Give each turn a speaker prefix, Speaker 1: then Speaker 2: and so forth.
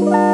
Speaker 1: Bye.